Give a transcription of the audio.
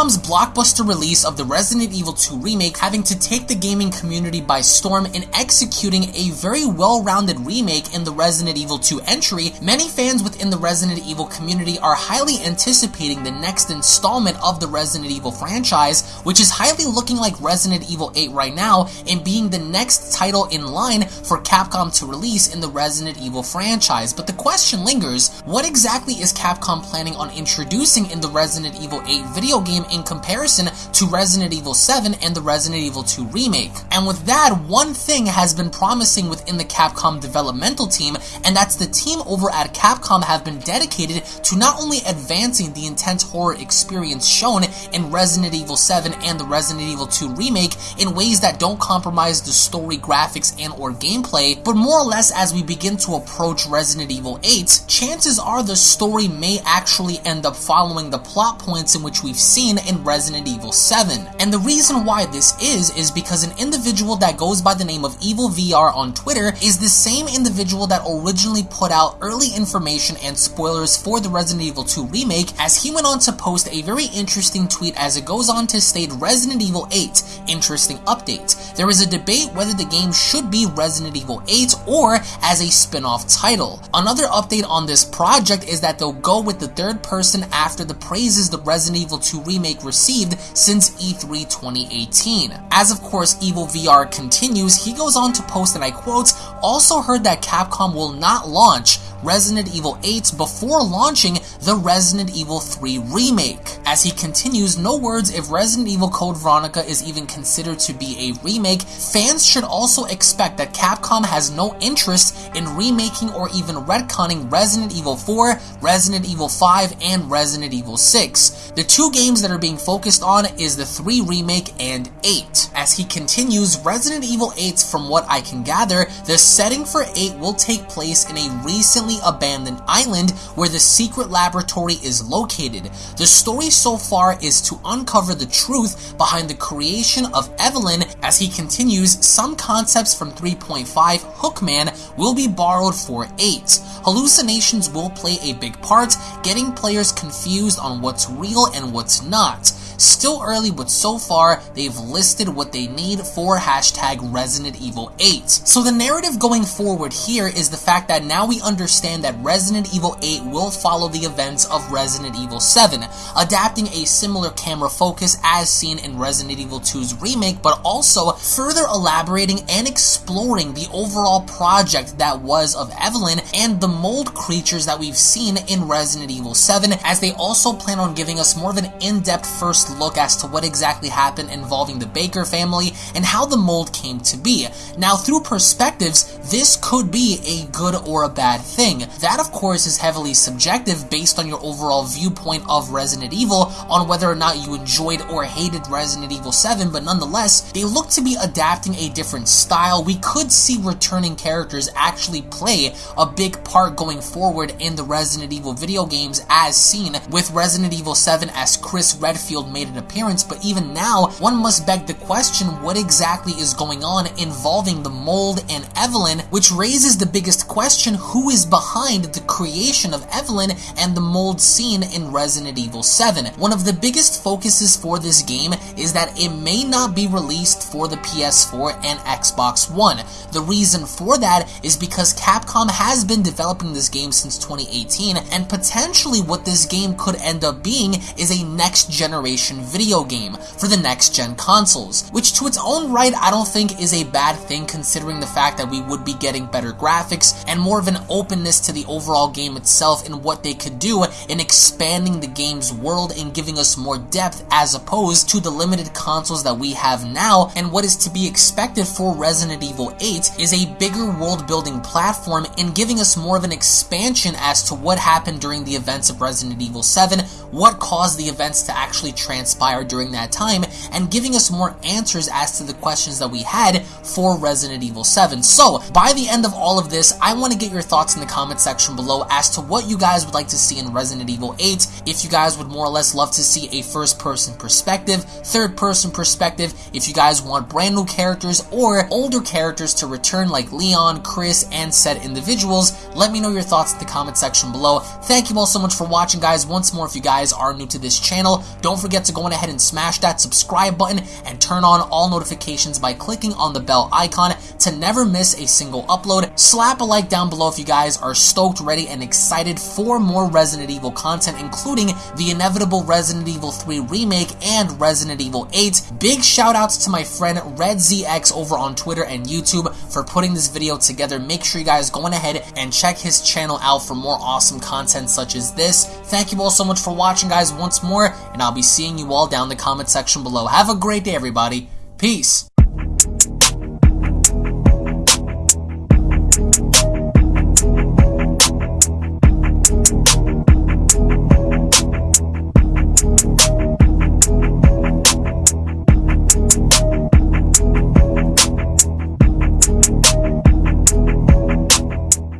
Capcom's blockbuster release of the Resident Evil 2 remake having to take the gaming community by storm in executing a very well-rounded remake in the Resident Evil 2 entry, many fans within the Resident Evil community are highly anticipating the next installment of the Resident Evil franchise, which is highly looking like Resident Evil 8 right now and being the next title in line for Capcom to release in the Resident Evil franchise. But the question lingers, what exactly is Capcom planning on introducing in the Resident Evil 8 video game in comparison to Resident Evil 7 and the Resident Evil 2 remake? And with that, one thing has been promising within the Capcom developmental team, and that's the team over at Capcom have been dedicated to not only advancing the intense horror experience shown in Resident Evil 7 and the Resident Evil 2 remake in ways that don't compromise the story, graphics, and or gameplay, but more or less as we begin to approach Resident Evil 8, chances are the story may actually end up following the plot points in which we've seen in Resident Evil 7. And the reason why this is, is because an individual that goes by the name of Evil VR on Twitter is the same individual that originally put out early information and spoilers for the Resident Evil 2 remake as he went on to post a very interesting tweet as it goes on to state Resident Evil 8, interesting update. There is a debate whether the game should be Resident Evil 8 or as a spin-off title. Another update on this project is that they'll go with the third person after the praises the Resident Evil 2 remake received since E3 2018. As of course Evil VR continues, he goes on to post and I quote, also heard that Capcom will not launch Resident Evil 8 before launching the Resident Evil 3 remake. As he continues, no words if Resident Evil Code Veronica is even considered to be a remake, fans should also expect that Capcom has no interest in remaking or even retconning Resident Evil 4, Resident Evil 5, and Resident Evil 6. The two games that are being focused on is the 3 remake and 8. As he continues, Resident Evil 8, from what I can gather, the setting for 8 will take place in a recently abandoned island where the secret laboratory is located. The story so far is to uncover the truth behind the creation of Evelyn. As he continues, some concepts from 3.5 Hookman will be borrowed for 8. Hallucinations will play a big part, getting players confused on what's real and what's not. Still early, but so far, they've listed what they need for hashtag Resident Evil 8. So the narrative going forward here is the fact that now we understand that Resident Evil 8 will follow the events of Resident Evil 7, adapting a similar camera focus as seen in Resident Evil 2's remake, but also further elaborating and exploring the overall project that was of Evelyn and the mold creatures that we've seen in Resident Evil 7, as they also plan on giving us more of an in-depth first look as to what exactly happened involving the Baker family and how the mold came to be. Now, through perspectives, this could be a good or a bad thing. That, of course, is heavily subjective based on your overall viewpoint of Resident Evil on whether or not you enjoyed or hated Resident Evil 7, but nonetheless, they look to be adapting a different style. We could see returning characters actually play a big part going forward in the Resident Evil video games as seen with Resident Evil 7 as Chris Redfield made made an appearance, but even now, one must beg the question what exactly is going on involving the mold and Evelyn, which raises the biggest question who is behind the creation of Evelyn and the mold seen in Resident Evil 7. One of the biggest focuses for this game is that it may not be released for the PS4 and Xbox One. The reason for that is because Capcom has been developing this game since 2018, and potentially what this game could end up being is a next generation video game for the next gen consoles, which to its own right I don't think is a bad thing considering the fact that we would be getting better graphics and more of an openness to the overall game itself and what they could do in expanding the game's world and giving us more depth as opposed to the limited consoles that we have now and what is to be expected for Resident Evil 8 is a bigger world building platform and giving us more of an expansion as to what happened during the events of Resident Evil 7, what caused the events to actually transpire during that time, and giving us more answers as to the questions that we had for Resident Evil 7. So, by the end of all of this, I want to get your thoughts in the comment section below as to what you guys would like to see in Resident Evil 8, if you guys would more or less love to see a first-person perspective, third-person perspective, if you guys want brand new characters or older characters to return like Leon, Chris, and said individuals, let me know your thoughts in the comment section below. Thank you all so much for watching, guys. Once more, if you guys guys are new to this channel, don't forget to go on ahead and smash that subscribe button and turn on all notifications by clicking on the bell icon to never miss a single upload. Slap a like down below if you guys are stoked, ready, and excited for more Resident Evil content, including the inevitable Resident Evil 3 remake and Resident Evil 8. Big shout outs to my friend RedZX over on Twitter and YouTube for putting this video together. Make sure you guys go on ahead and check his channel out for more awesome content such as this. Thank you all so much for watching guys once more, and I'll be seeing you all down in the comment section below. Have a great day everybody. Peace.